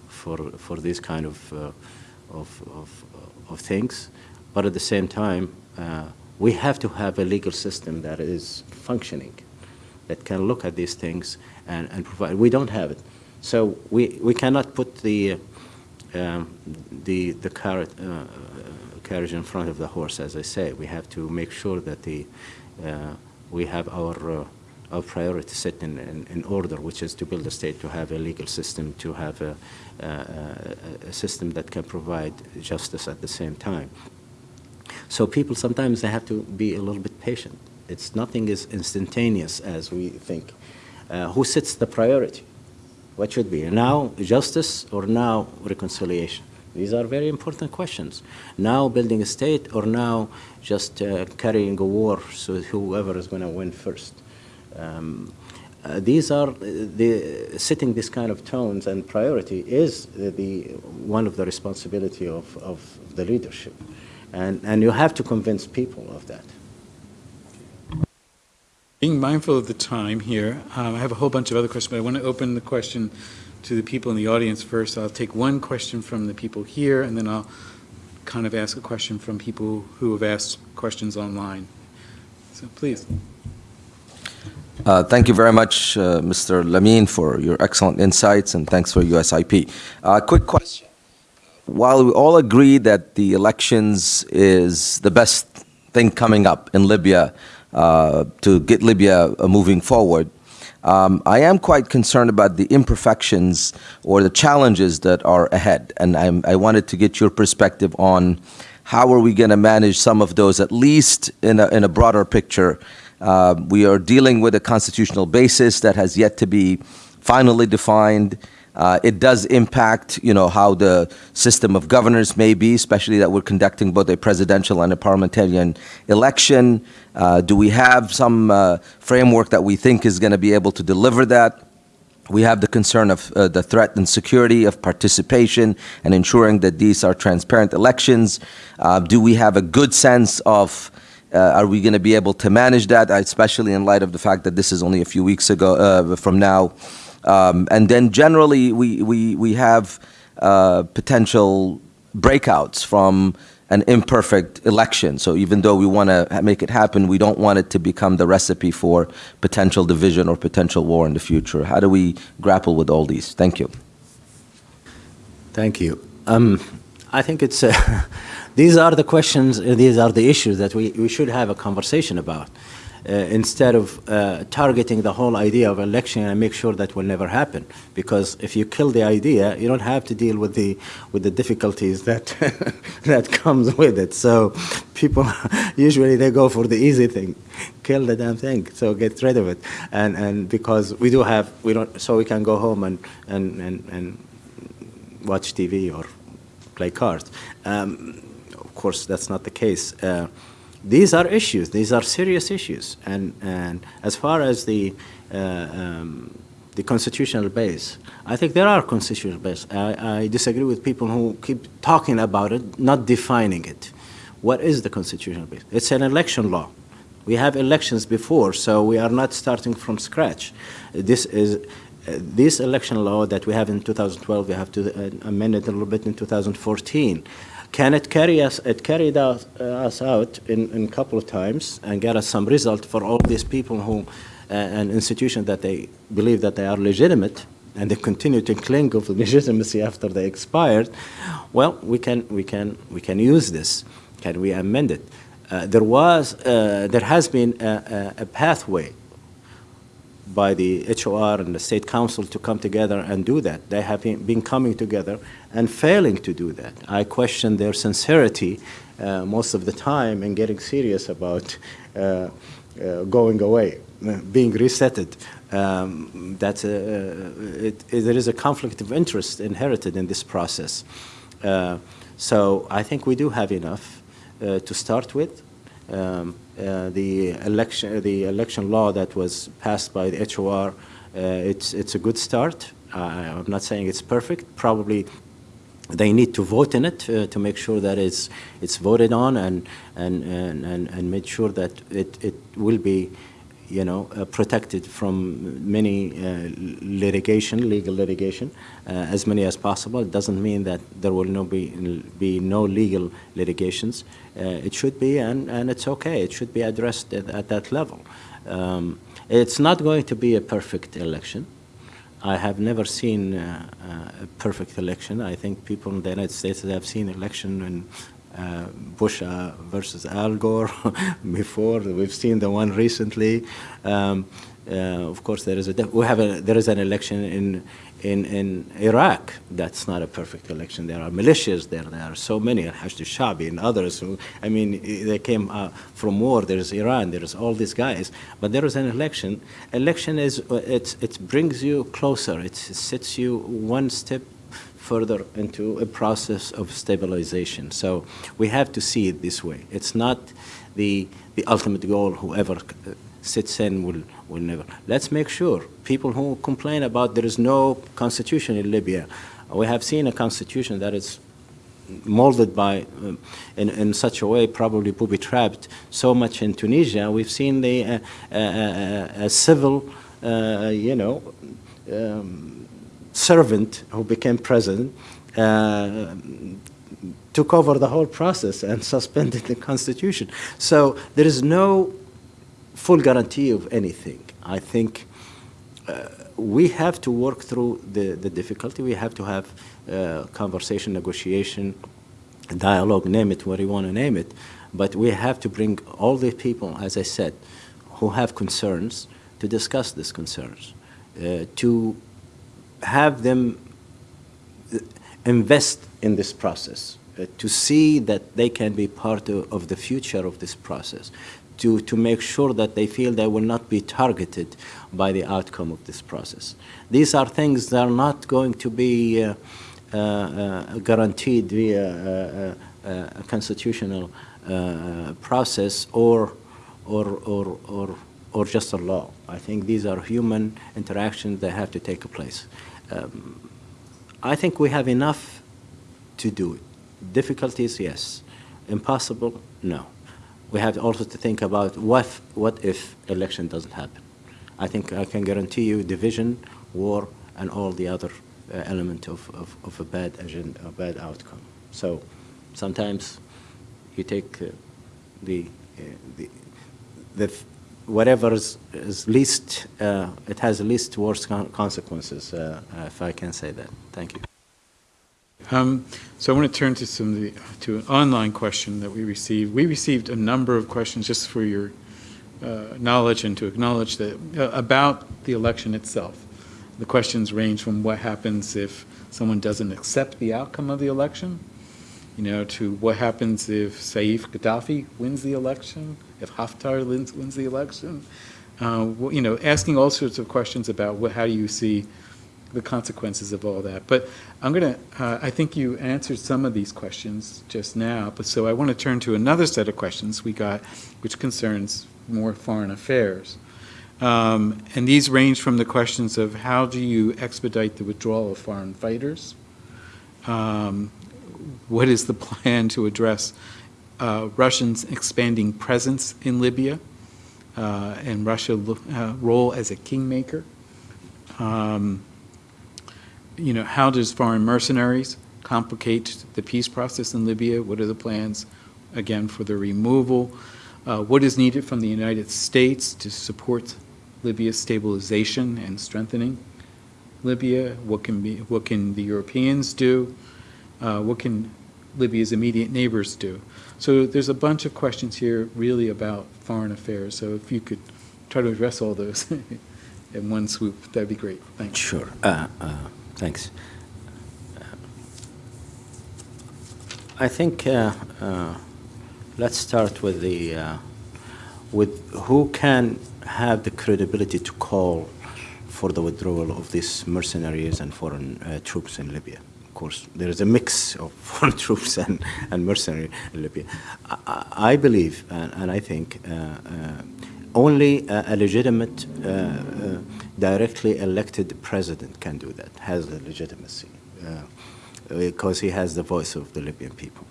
for for these kind of, uh, of, of of things. But at the same time, uh, we have to have a legal system that is functioning, that can look at these things and, and provide. We don't have it, so we we cannot put the um, the, the carrot, uh, carriage in front of the horse, as I say. We have to make sure that the, uh, we have our, uh, our priority set in, in, in, order, which is to build a state, to have a legal system, to have a, a, a system that can provide justice at the same time. So people sometimes they have to be a little bit patient. It's nothing is instantaneous as we think. Uh, who sets the priority? What should be now justice or now reconciliation? These are very important questions. Now building a state or now just uh, carrying a war so whoever is going to win first. Um, uh, these are uh, the setting this kind of tones and priority is the, the one of the responsibility of, of the leadership, and and you have to convince people of that. Being mindful of the time here, um, I have a whole bunch of other questions, but I want to open the question to the people in the audience first. I'll take one question from the people here, and then I'll kind of ask a question from people who have asked questions online. So please. Uh, Thank you very much, uh, Mr. Lamine, for your excellent insights, and thanks for USIP. Uh, Quick question. While we all agree that the elections is the best thing coming up in Libya uh, to get Libya uh, moving forward, um, I am quite concerned about the imperfections or the challenges that are ahead. And I'm, I wanted to get your perspective on how are we going to manage some of those, at least in a, in a broader picture, uh, we are dealing with a constitutional basis that has yet to be finally defined. Uh, it does impact, you know, how the system of governors may be, especially that we're conducting both a presidential and a parliamentarian election. Uh, do we have some uh, framework that we think is going to be able to deliver that? We have the concern of uh, the threat and security of participation and ensuring that these are transparent elections. Uh, do we have a good sense of uh, are we going to be able to manage that, especially in light of the fact that this is only a few weeks ago uh, from now? Um, and then generally, we, we, we have uh, potential breakouts from an imperfect election. So even though we want to make it happen, we don't want it to become the recipe for potential division or potential war in the future. How do we grapple with all these? Thank you. Thank you. Um, I think it's uh, these are the questions, these are the issues that we, we should have a conversation about. Uh, instead of uh, targeting the whole idea of election and make sure that will never happen. Because if you kill the idea, you don't have to deal with the with the difficulties that that comes with it. So people usually they go for the easy thing, kill the damn thing. So get rid of it. And and because we do have we don't so we can go home and and and, and watch TV or play cards. Um, of course, that's not the case. Uh, these are issues. These are serious issues. And, and as far as the, uh, um, the constitutional base, I think there are constitutional base. I, I disagree with people who keep talking about it, not defining it. What is the constitutional base? It's an election law. We have elections before, so we are not starting from scratch. This is uh, this election law that we have in 2012, we have to uh, amend it a little bit in 2014. Can it carry us? It carried us, uh, us out in, in a couple of times and get us some result for all these people who, uh, and institutions that they believe that they are legitimate and they continue to cling to legitimacy after they expired. Well, we can we can we can use this. Can we amend it? Uh, there was uh, there has been a, a, a pathway by the HOR and the State Council to come together and do that. They have been coming together and failing to do that. I question their sincerity uh, most of the time and getting serious about uh, uh going away, uh, being resetted. Um, that uh, it, it, there is a conflict of interest inherited in this process. so I think we do have enough to start with. Um, uh, the election the election law that was passed by the HOR uh, it's it's a good start. I'm not saying it's perfect. Probably they need to vote in it uh, to make sure that it's it's voted on and and and and, and made sure that it it will be you know uh, protected from many uh, litigation legal litigation uh, as many as possible. It doesn't mean that there will no be be no legal litigations. It should be and and it's okay. It should be addressed at, at that level. Um, it's not going to be a perfect election. I have never seen uh, a perfect election. I think people in the United States have seen election in uh, Bush versus Al Gore before. We've seen the one recently. Um, Uh, of course, there is a we have a, there is an election in in in Iraq. That's not a perfect election. There are militias there. There are so many, Hashd al-Shabi and others. Who, I mean, they came uh, from war. There is Iran. There is all these guys. But there is an election. Election is uh, it it brings you closer. It sets you one step further into a process of stabilization. So we have to see it this way. It's not the the ultimate goal. Whoever uh, sits in will will never. Let's make sure people who complain about there is no constitution in Libya. We have seen a constitution that is molded by um, in, in such a way probably booby trapped so much in Tunisia. We've seen the uh, uh, uh, a civil, uh, you know. Um, servant who became president uh, took over the whole process and suspended the constitution. So there is no full guarantee of anything. I think uh, we have to work through the, the difficulty. We have to have uh, conversation, negotiation, dialogue, name it what you want to name it. But we have to bring all the people, as I said, who have concerns to discuss these concerns, uh, to have them invest in this process, uh, to see that they can be part of, of the future of this process, to, to make sure that they feel they will not be targeted by the outcome of this process. These are things that are not going to be uh, uh, uh, guaranteed via uh, uh, a constitutional process or, or, or, or, or just a law. I think these are human interactions that have to take place. Um, I think we have enough to do it. Difficulties, yes. Impossible, no. We have also to think about what, what if election doesn't happen. I think I can guarantee you division, war, and all the other uh, element of, of, of a bad agenda, a bad outcome. So sometimes you take uh, the, uh, the, the whatever is, is least, uh, it has least worst con- consequences, uh, if I can say that. Thank you. Um, So I want to turn to some, the- to an online question that we received. We received a number of questions, just for your uh, knowledge and to acknowledge that, uh, about the election itself. The questions range from what happens if someone doesn't accept the outcome of the election, you know, to what happens if Saif Gaddafi wins the election, if Haftar wins, wins the election. Uh, You know, asking all sorts of questions about what, how do you see the consequences of all that. But I'm going to, I think you answered some of these questions just now, but so I want to turn to another set of questions we got, which concerns more foreign affairs. Um, And these range from the questions of how do you expedite the withdrawal of foreign fighters? Um, What is the plan to address uh, Russians' expanding presence in Libya uh, and Russia's role as a kingmaker? Um, you know, how does foreign mercenaries complicate the peace process in Libya? What are the plans, again, for the removal? Uh, What is needed from the United States to support Libya's stabilization and strengthening Libya? What can be, what can the Europeans do? Uh, What can Libya's immediate neighbors do? So there's a bunch of questions here really about foreign affairs. So if you could try to address all those in one swoop, that'd be great. Thanks. Sure. Uh, uh, thanks. I think uh, uh, let's start with the uh, with who can have the credibility to call for the withdrawal of these mercenaries and foreign troops in Libya. Course, there is a mix of foreign troops and, and mercenary in Libya. I, I believe and, and I think uh, uh, only a, a legitimate, uh, directly elected president can do that, has the legitimacy, because he has the voice of the Libyan people.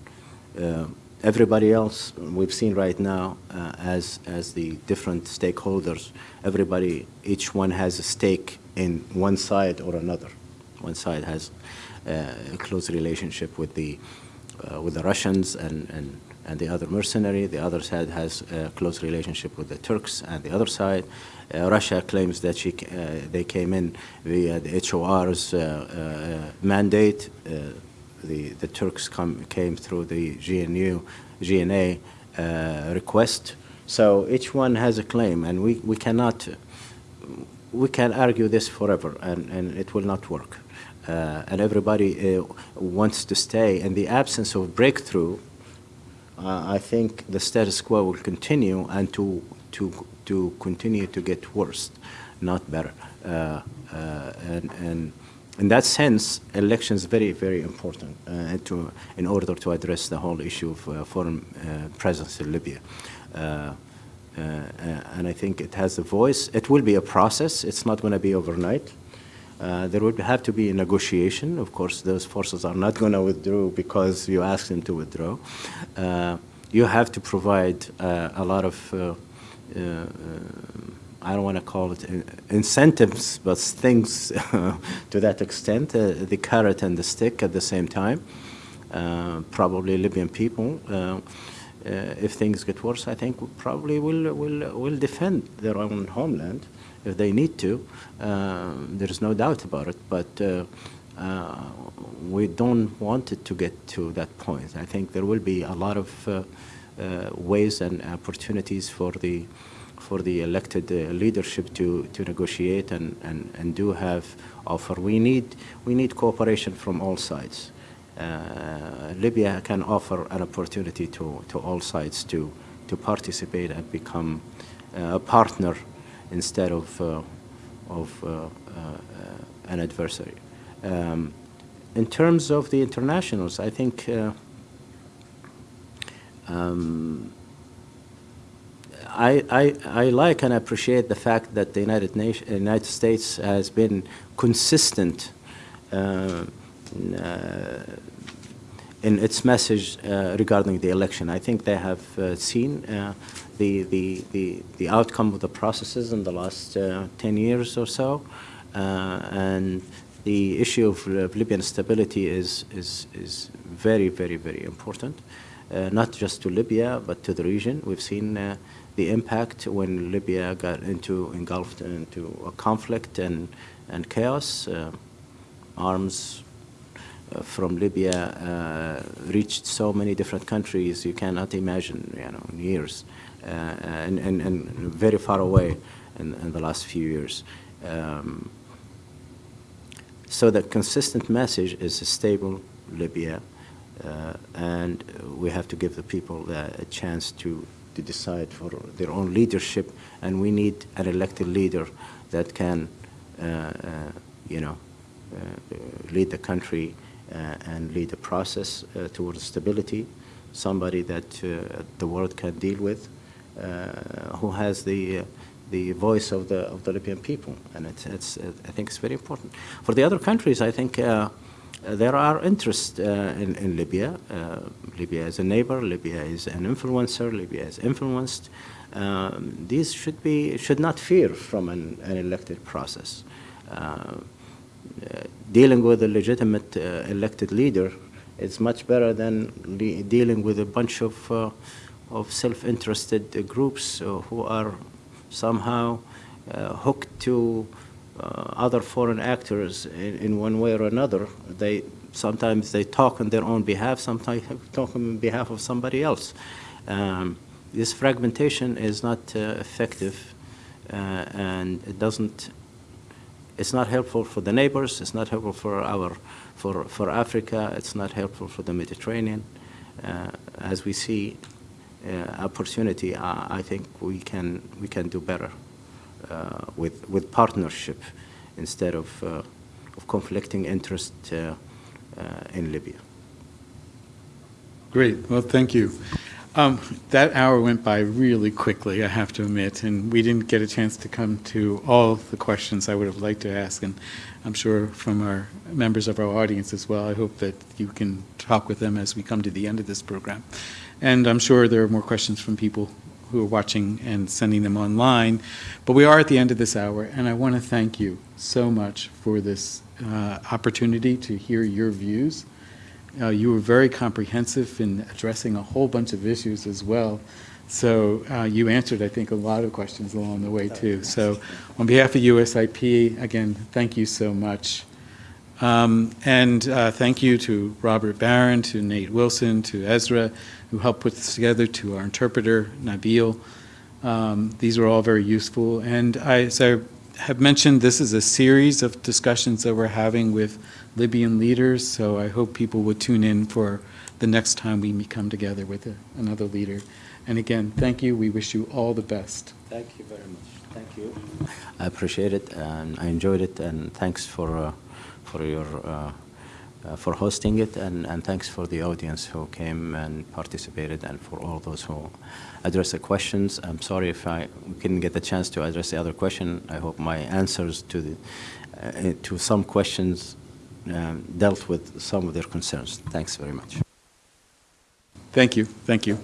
Everybody else, we've seen right now, uh, as, as the different stakeholders, everybody, each one has a stake in one side or another. One side has a close relationship with the, uh, with the Russians and, and and the other mercenary. The other side has a close relationship with the Turks, and the other side, uh, Russia claims that she, uh, they came in via the HOR's uh, uh, mandate. Uh, the, the Turks come, came through the GNU, GNA uh, request. So each one has a claim, and we, we cannot we can argue this forever, and, and it will not work. Uh, and everybody uh, wants to stay. In the absence of breakthrough, uh, I think the status quo will continue and to, to, to continue to get worse, not better. Uh, uh, and, and in that sense, elections very, very important uh, to, in order to address the whole issue of foreign presence in Libya. And I think it has a voice. It will be a process. It's not going to be overnight. Uh, there would have to be a negotiation. Of course, those forces are not going to withdraw because you ask them to withdraw. Uh, you have to provide uh, a lot of, uh, uh, I don't want to call it incentives, but things to that extent, the carrot and the stick at the same time. Probably Libyan people, if things get worse, I think probably will, will, will defend their own homeland if they need to. Uh, there's no doubt about it, but uh, uh, we don't want it to get to that point. I think there will be a lot of uh, ways and opportunities for the for the elected uh, leadership to, to negotiate and, and, and do have offer. We need we need cooperation from all sides. Uh, Libya can offer an opportunity to, to all sides to, to participate and become uh, a partner instead of, uh, of uh, uh, an adversary. Um, in terms of the internationals, I think um, I, I, I like and appreciate the fact that the United, Nation, United States has been consistent uh, uh, in its message uh, regarding the election. I think they have seen the, the, the, the outcome of the processes in the last uh, 10 years or so, uh, and the issue of, of Libyan stability is, is, is very, very, very important, uh, not just to Libya, but to the region. We've seen uh, the impact when Libya got into engulfed into a conflict and, and chaos. Uh, arms uh, from Libya uh, reached so many different countries you cannot imagine, you know, in years, uh, and, and, and very far away in, in the last few years. Um, so the consistent message is a stable Libya, uh, and we have to give the people uh, a chance to, to decide for their own leadership, and we need an elected leader that can, uh, uh, you know, uh, lead the country uh, and lead the process uh, towards stability, somebody that uh, the world can deal with, uh, who has the uh, the voice of the of the Libyan people, and it's, it's uh, I think it's very important. For the other countries, I think uh, there are interests uh, in, in Libya. Uh, Libya is a neighbor. Libya is an influencer. Libya is influenced. Um, these should be should not fear from an, an elected process. Uh, uh, dealing with a legitimate uh, elected leader is much better than dealing with a bunch of, uh, of self-interested groups uh, who are somehow uh, hooked to uh, other foreign actors in, in one way or another. They sometimes they talk on their own behalf, sometimes they talk on behalf of somebody else. Um, this fragmentation is not uh, effective, uh, and it doesn't it's not helpful for the neighbors, it's not helpful for our, for, for Africa, it's not helpful for the Mediterranean. Uh, as we see opportunity, uh, I think we can, we can do better uh, with, with partnership instead of, uh, of conflicting interest uh, uh, in Libya. Great, well, thank you. Um, That hour went by really quickly, I have to admit, and we didn't get a chance to come to all the questions I would have liked to ask, and I'm sure from our members of our audience as well, I hope that you can talk with them as we come to the end of this program. And I'm sure there are more questions from people who are watching and sending them online, but we are at the end of this hour, and I want to thank you so much for this uh, opportunity to hear your views. Uh, You were very comprehensive in addressing a whole bunch of issues as well. So uh, you answered, I think, a lot of questions along the way, too. So on behalf of USIP, again, thank you so much. Um, And uh, thank you to Robert Barron, to Nate Wilson, to Ezra, who helped put this together, to our interpreter, Nabil. Um, These were all very useful. And I, as I have mentioned, this is a series of discussions that we're having with Libyan leaders, so I hope people will tune in for the next time we come together with a- another leader. And again, thank you. We wish you all the best. Thank you very much. Thank you. I appreciate it, and I enjoyed it, and thanks for, uh, for your, uh, uh, for hosting it, and, and thanks for the audience who came and participated, and for all those who addressed the questions. I'm sorry if I couldn't get the chance to address the other question. I hope my answers to the, uh, to some questions um, dealt with some of their concerns. Thanks very much. Thank you, thank you.